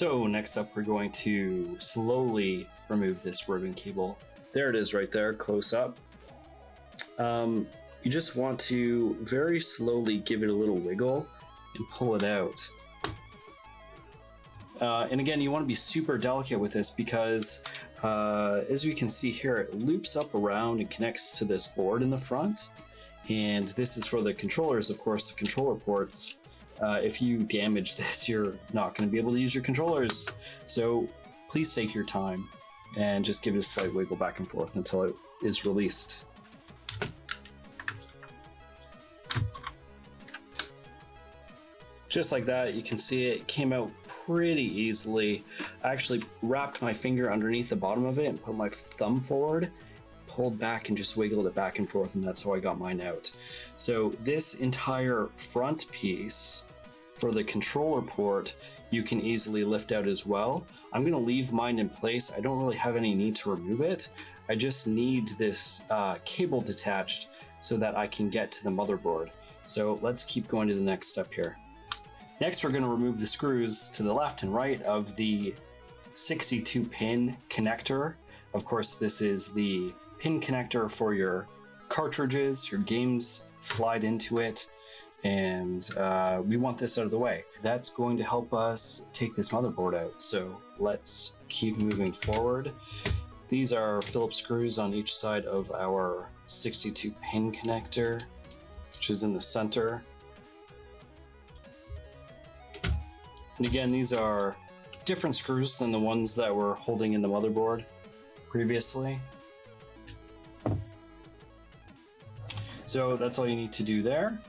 So next up, we're going to slowly remove this ribbon cable. There it is right there, close up. Um, you just want to very slowly give it a little wiggle and pull it out. Uh, and again, you want to be super delicate with this because uh, as you can see here, it loops up around and connects to this board in the front. And this is for the controllers, of course, the controller ports. Uh, if you damage this, you're not going to be able to use your controllers. So please take your time and just give it a slight wiggle back and forth until it is released. Just like that, you can see it came out pretty easily. I actually wrapped my finger underneath the bottom of it and put my thumb forward, pulled back and just wiggled it back and forth, and that's how I got mine out. So this entire front piece for the controller port, you can easily lift out as well. I'm gonna leave mine in place. I don't really have any need to remove it. I just need this uh, cable detached so that I can get to the motherboard. So let's keep going to the next step here. Next, we're going to remove the screws to the left and right of the 62 pin connector. Of course, this is the pin connector for your cartridges, your games slide into it, and uh, we want this out of the way. That's going to help us take this motherboard out. So let's keep moving forward. These are Phillips screws on each side of our 62 pin connector, which is in the center. And again, these are different screws than the ones that were holding in the motherboard previously. So that's all you need to do there.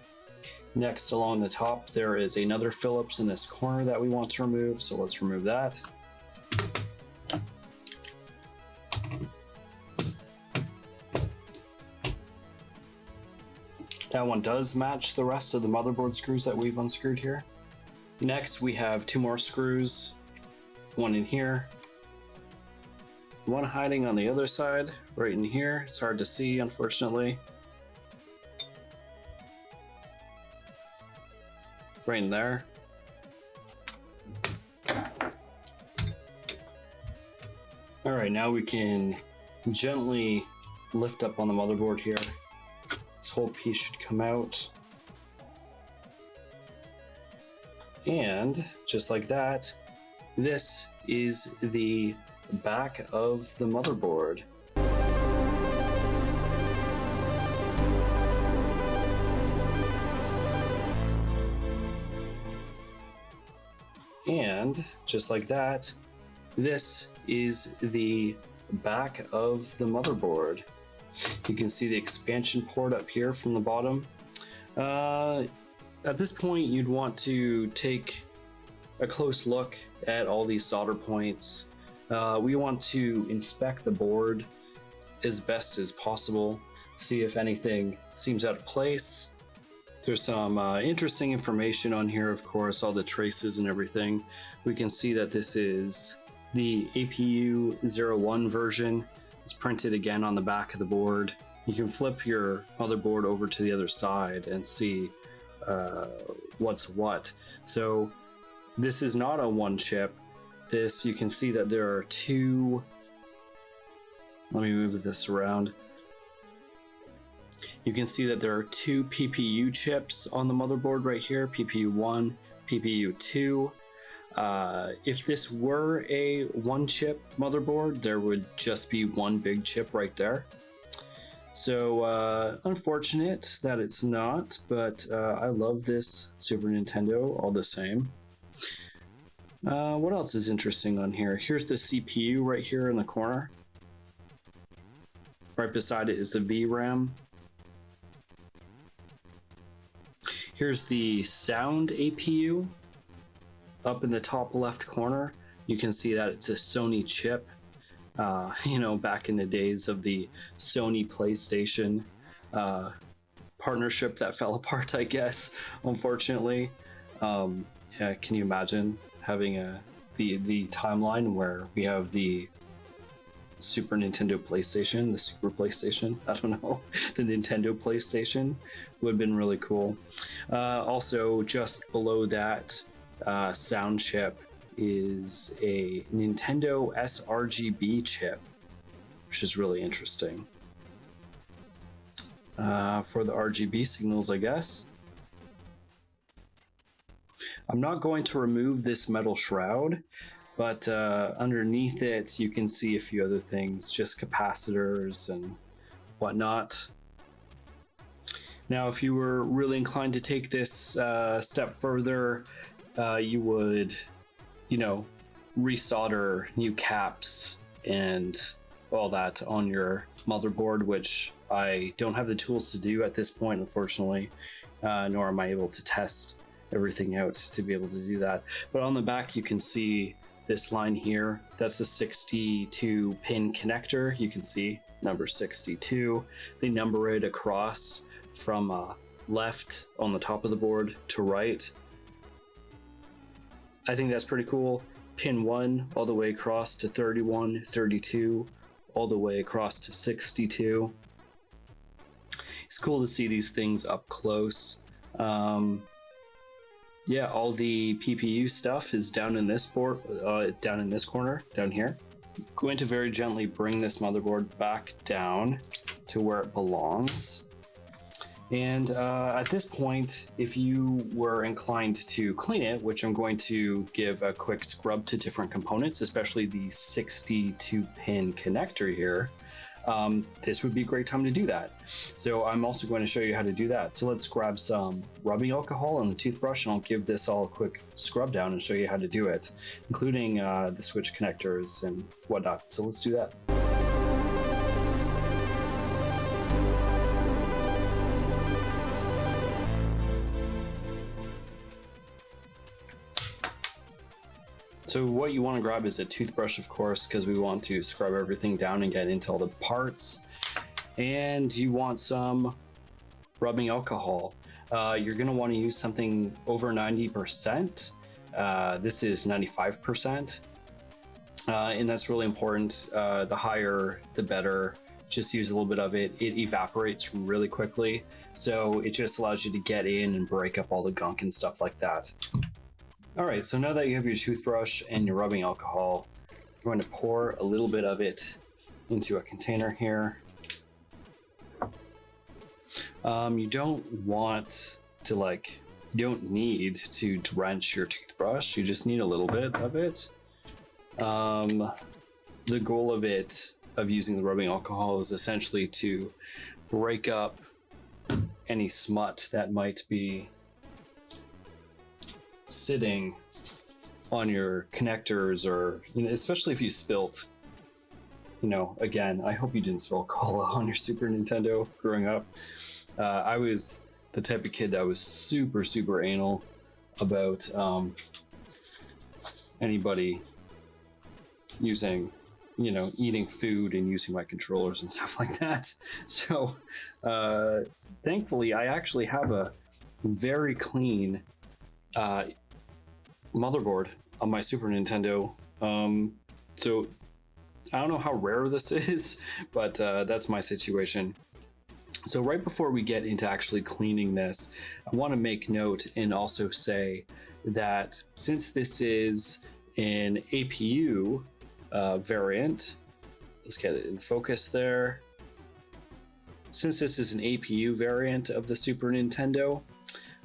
Next along the top, there is another Phillips in this corner that we want to remove. So let's remove that. That one does match the rest of the motherboard screws that we've unscrewed here. Next, we have two more screws, one in here, one hiding on the other side, right in here. It's hard to see, unfortunately. Right there. All right, now we can gently lift up on the motherboard here. This whole piece should come out. And just like that, this is the back of the motherboard. And just like that, this is the back of the motherboard. You can see the expansion port up here from the bottom. Uh, at this point, you'd want to take a close look at all these solder points. Uh, we want to inspect the board as best as possible, see if anything seems out of place. There's some uh, interesting information on here, of course, all the traces and everything. We can see that this is the APU 01 version. It's printed again on the back of the board. You can flip your motherboard over to the other side and see uh, what's what. So this is not a one chip. This, you can see that there are two, let me move this around. You can see that there are two PPU chips on the motherboard right here, PPU 1, PPU 2. Uh, if this were a one chip motherboard, there would just be one big chip right there. So uh, unfortunate that it's not, but uh, I love this Super Nintendo all the same. Uh, what else is interesting on here? Here's the CPU right here in the corner. Right beside it is the VRAM. Here's the sound APU up in the top left corner. You can see that it's a Sony chip uh, you know, back in the days of the Sony PlayStation uh, partnership that fell apart, I guess, unfortunately. Um, yeah, can you imagine having a the the timeline where we have the Super Nintendo PlayStation, the Super PlayStation, I don't know, the Nintendo PlayStation would have been really cool. Uh, also, just below that uh, sound chip is a Nintendo sRGB chip, which is really interesting. Uh, for the RGB signals, I guess. I'm not going to remove this metal shroud, but uh, underneath it, you can see a few other things, just capacitors and whatnot. Now, if you were really inclined to take this uh, step further, uh, you would, you know, resolder new caps and all that on your motherboard, which I don't have the tools to do at this point, unfortunately, uh, nor am I able to test everything out to be able to do that. But on the back, you can see this line here. That's the 62 pin connector. You can see number 62. They number it across from uh, left on the top of the board to right. I think that's pretty cool. Pin 1 all the way across to 31, 32, all the way across to 62. It's cool to see these things up close. Um, yeah, all the PPU stuff is down in this board, uh, down in this corner, down here. going to very gently bring this motherboard back down to where it belongs. And uh, at this point, if you were inclined to clean it, which I'm going to give a quick scrub to different components, especially the 62 pin connector here, um, this would be a great time to do that. So I'm also going to show you how to do that. So let's grab some rubbing alcohol and the toothbrush and I'll give this all a quick scrub down and show you how to do it, including uh, the switch connectors and whatnot. So let's do that. So what you want to grab is a toothbrush, of course, because we want to scrub everything down and get into all the parts. And you want some rubbing alcohol. Uh, you're going to want to use something over 90%. Uh, this is 95%. Uh, and that's really important. Uh, the higher, the better. Just use a little bit of it. It evaporates really quickly. So it just allows you to get in and break up all the gunk and stuff like that. All right, so now that you have your toothbrush and your rubbing alcohol, I'm going to pour a little bit of it into a container here. Um, you don't want to like, you don't need to drench your toothbrush. You just need a little bit of it. Um, the goal of it, of using the rubbing alcohol is essentially to break up any smut that might be sitting on your connectors or you know, especially if you spilt you know again i hope you didn't spill cola on your super nintendo growing up. Uh, i was the type of kid that was super super anal about um, anybody using you know eating food and using my controllers and stuff like that. So uh, thankfully i actually have a very clean uh, motherboard on my Super Nintendo. Um, so I don't know how rare this is, but uh, that's my situation. So right before we get into actually cleaning this, I want to make note and also say that since this is an APU uh, variant, let's get it in focus there. Since this is an APU variant of the Super Nintendo,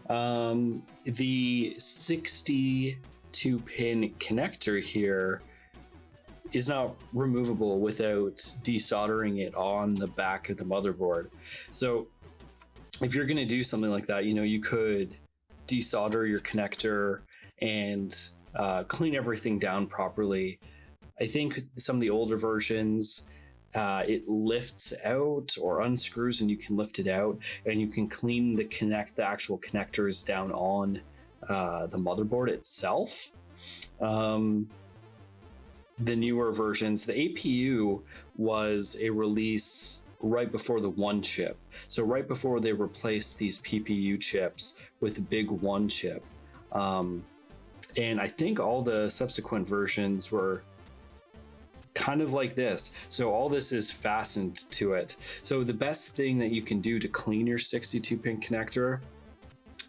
um, the 62 pin connector here is not removable without desoldering it on the back of the motherboard. So if you're going to do something like that, you know, you could desolder your connector and uh, clean everything down properly. I think some of the older versions uh, it lifts out or unscrews and you can lift it out and you can clean the connect the actual connectors down on uh, the motherboard itself. Um, the newer versions the apu was a release right before the one chip. So right before they replaced these ppu chips with the big one chip. Um, and i think all the subsequent versions were kind of like this. So all this is fastened to it. So the best thing that you can do to clean your 62 pin connector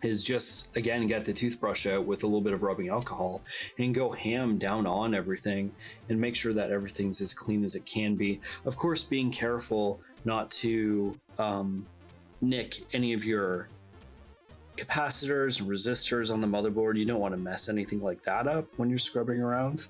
is just again get the toothbrush out with a little bit of rubbing alcohol and go ham down on everything and make sure that everything's as clean as it can be of course being careful not to um, nick any of your capacitors and resistors on the motherboard you don't want to mess anything like that up when you're scrubbing around